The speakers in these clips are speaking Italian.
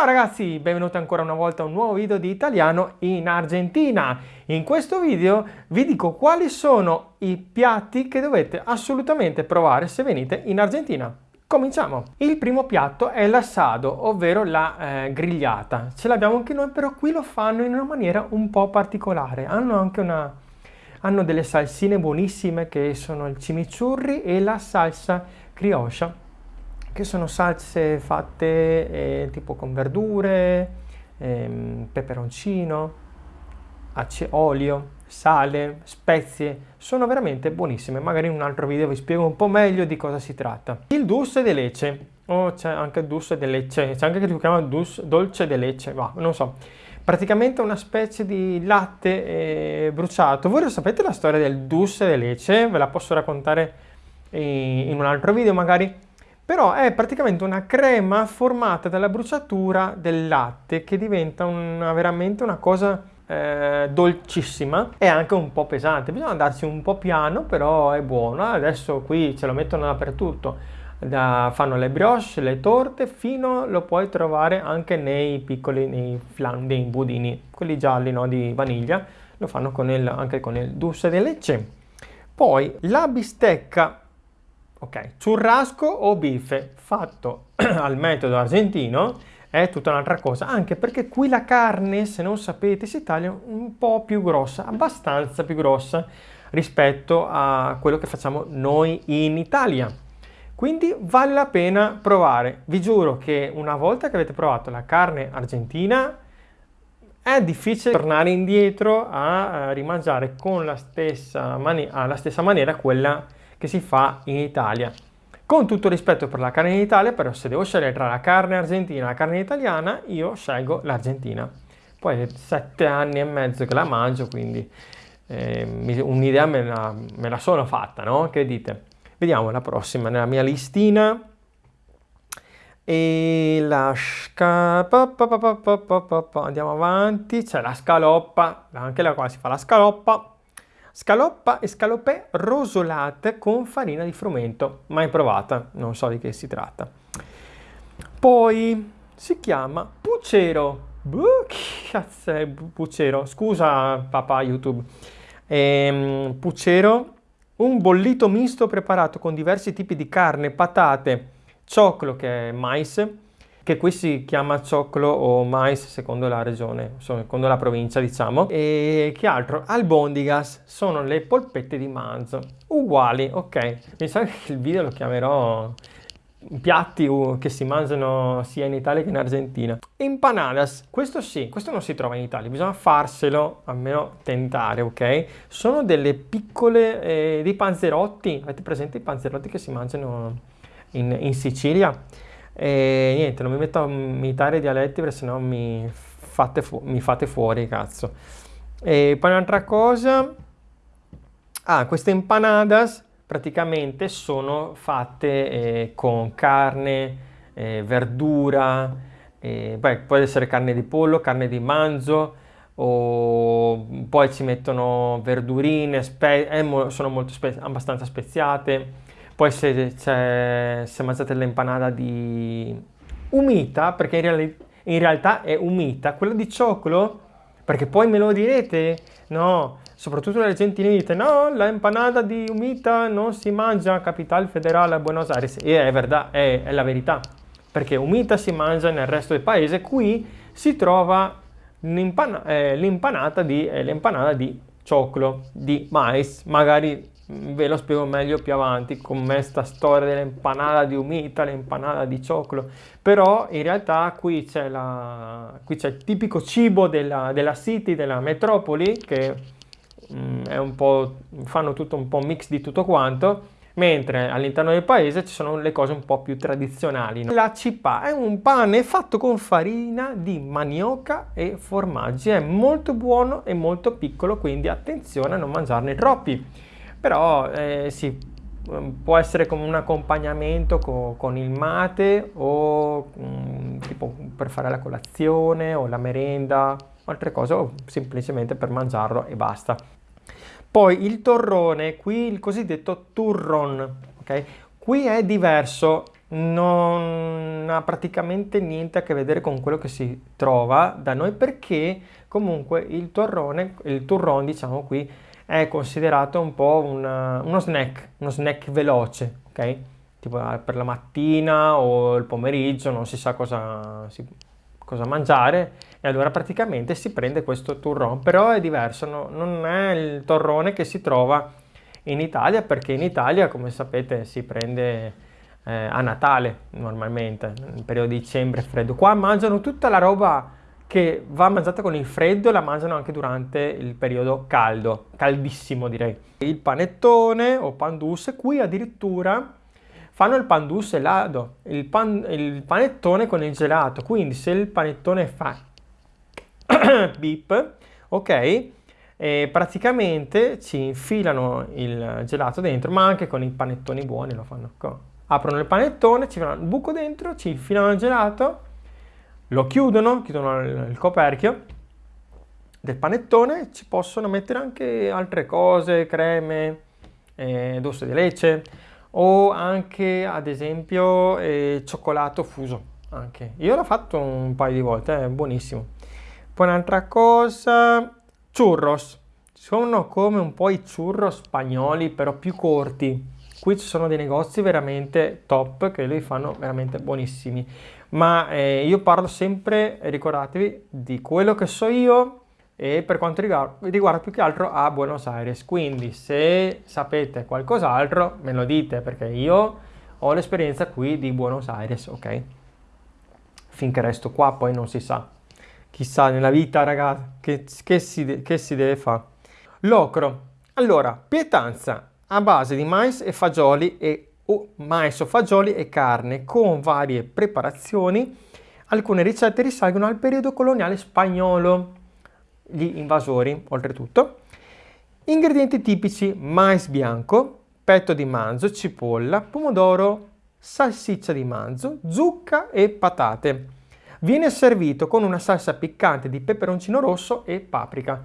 Ciao ragazzi, benvenuti ancora una volta a un nuovo video di italiano in Argentina. In questo video vi dico quali sono i piatti che dovete assolutamente provare se venite in Argentina. Cominciamo! Il primo piatto è l'assado, ovvero la eh, grigliata. Ce l'abbiamo anche noi, però qui lo fanno in una maniera un po' particolare. Hanno anche una... hanno delle salsine buonissime che sono il chimichurri e la salsa criocha che sono salse fatte eh, tipo con verdure, ehm, peperoncino, olio, sale, spezie, sono veramente buonissime. Magari in un altro video vi spiego un po' meglio di cosa si tratta. Il dulce de leche, oh, c'è anche dulce de leche, c'è anche che si chiama dulce, dolce de leche, ma non so. Praticamente una specie di latte eh, bruciato. Voi lo sapete la storia del dulce de leche? Ve la posso raccontare in, in un altro video magari però è praticamente una crema formata dalla bruciatura del latte che diventa una, veramente una cosa eh, dolcissima e anche un po' pesante. Bisogna andarci un po' piano, però è buono. Adesso qui ce lo mettono dappertutto. Da, fanno le brioche, le torte, fino lo puoi trovare anche nei piccoli, nei flan, nei budini, quelli gialli no, di vaniglia, lo fanno con il, anche con il dulce de leche. Poi la bistecca Ok, churrasco o bife fatto al metodo argentino è tutta un'altra cosa, anche perché qui la carne, se non sapete, si taglia un po' più grossa, abbastanza più grossa rispetto a quello che facciamo noi in Italia. Quindi vale la pena provare. Vi giuro che una volta che avete provato la carne argentina è difficile tornare indietro a rimangiare con la stessa, alla stessa maniera quella che si fa in Italia. Con tutto rispetto per la carne in Italia, però se devo scegliere tra la carne argentina e la carne italiana, io scelgo l'Argentina. Poi sette anni e mezzo che la mangio, quindi eh, un'idea me, me, la sono fatta, no? Che dite? Vediamo la prossima nella mia listina. E la scaloppa, andiamo avanti, c'è la scaloppa, anche la qua si fa la scaloppa, Scaloppa e scalopè rosolate con farina di frumento, mai provata, non so di che si tratta. Poi si chiama pucero. Buh, cazzo è pucero? Scusa papà YouTube. Ehm, pucero, un bollito misto preparato con diversi tipi di carne, patate, cioclo che è mais, che qui si chiama cioclo o mais secondo la regione, secondo la provincia diciamo. E che altro? Albondigas sono le polpette di manzo, uguali, ok. Sa che il video lo chiamerò piatti che si mangiano sia in Italia che in Argentina. Empanadas, questo sì, questo non si trova in Italia, bisogna farselo, almeno tentare, ok? Sono delle piccole, eh, dei panzerotti, avete presente i panzerotti che si mangiano in, in Sicilia? E niente, non mi metto a imitare i dialetti perché sennò mi fate, mi fate fuori, cazzo. E poi un'altra cosa... Ah, queste empanadas praticamente sono fatte eh, con carne, eh, verdura, eh, beh, può essere carne di pollo, carne di manzo, o poi ci mettono verdurine, eh, sono molto spe abbastanza speziate, poi se, se, se mangiate l'empanada di umita, perché in, reali in realtà è umita, quella di cioclo, perché poi me lo direte, no, soprattutto le argentini dite, no, la empanada di umita non si mangia a Capital Federale a Buenos Aires, e è, verdad, è, è la verità, perché umita si mangia nel resto del paese, qui si trova eh, l'impanata di, eh, di cioclo, di mais, magari ve lo spiego meglio più avanti con me sta storia dell'empanada di umita, l'empanada di cioclo, però in realtà qui c'è il tipico cibo della, della city, della metropoli, che mm, è un po', fanno tutto un po' mix di tutto quanto, mentre all'interno del paese ci sono le cose un po' più tradizionali. No? La cipa è un pane fatto con farina di manioca e formaggi, è molto buono e molto piccolo, quindi attenzione a non mangiarne troppi però eh, sì, mm, può essere come un accompagnamento co con il mate o um, tipo per fare la colazione o la merenda altre cose o semplicemente per mangiarlo e basta. Poi il torrone, qui il cosiddetto turron, ok? Qui è diverso, non ha praticamente niente a che vedere con quello che si trova da noi perché comunque il torrone, il turron diciamo qui, è considerato un po' una, uno snack, uno snack veloce, ok? Tipo eh, per la mattina o il pomeriggio non si sa cosa, si, cosa mangiare e allora praticamente si prende questo turron, però è diverso, no? non è il torrone che si trova in Italia perché in Italia come sapete si prende eh, a Natale normalmente, nel periodo di dicembre freddo. Qua mangiano tutta la roba che va mangiata con il freddo e la mangiano anche durante il periodo caldo, caldissimo direi. Il panettone o pandus, qui addirittura fanno il pandus elado, il, pan, il panettone con il gelato, quindi se il panettone fa beep, ok, e praticamente ci infilano il gelato dentro, ma anche con i panettoni buoni lo fanno. Aprono il panettone, ci fanno il buco dentro, ci infilano il gelato, lo chiudono, chiudono il coperchio del panettone, ci possono mettere anche altre cose, creme, eh, doce di leche o anche ad esempio eh, cioccolato fuso. Anche. Io l'ho fatto un paio di volte, è buonissimo. Poi un'altra cosa, churros. Sono come un po' i churros spagnoli, però più corti. Qui ci sono dei negozi veramente top che li fanno veramente buonissimi. Ma eh, io parlo sempre, ricordatevi, di quello che so io e per quanto riguarda, riguarda più che altro a Buenos Aires. Quindi se sapete qualcos'altro me lo dite perché io ho l'esperienza qui di Buenos Aires, ok? Finché resto qua poi non si sa chissà nella vita ragazzi che, che, si, che si deve fare locro allora pietanza a base di mais e fagioli e o mais o fagioli e carne con varie preparazioni. Alcune ricette risalgono al periodo coloniale spagnolo gli invasori oltretutto. Ingredienti tipici mais bianco petto di manzo cipolla pomodoro salsiccia di manzo zucca e patate. Viene servito con una salsa piccante di peperoncino rosso e paprika.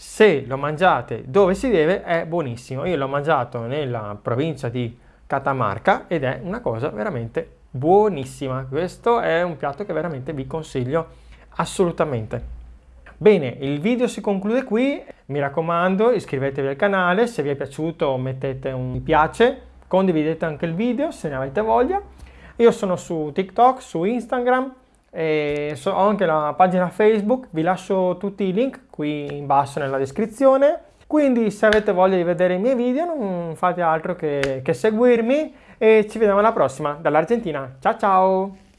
Se lo mangiate dove si deve è buonissimo. Io l'ho mangiato nella provincia di Catamarca ed è una cosa veramente buonissima. Questo è un piatto che veramente vi consiglio assolutamente. Bene, il video si conclude qui. Mi raccomando, iscrivetevi al canale. Se vi è piaciuto mettete un mi piace. Condividete anche il video se ne avete voglia. Io sono su TikTok, su Instagram e so, ho anche la pagina Facebook, vi lascio tutti i link qui in basso nella descrizione. Quindi se avete voglia di vedere i miei video non fate altro che, che seguirmi e ci vediamo alla prossima dall'Argentina. Ciao ciao!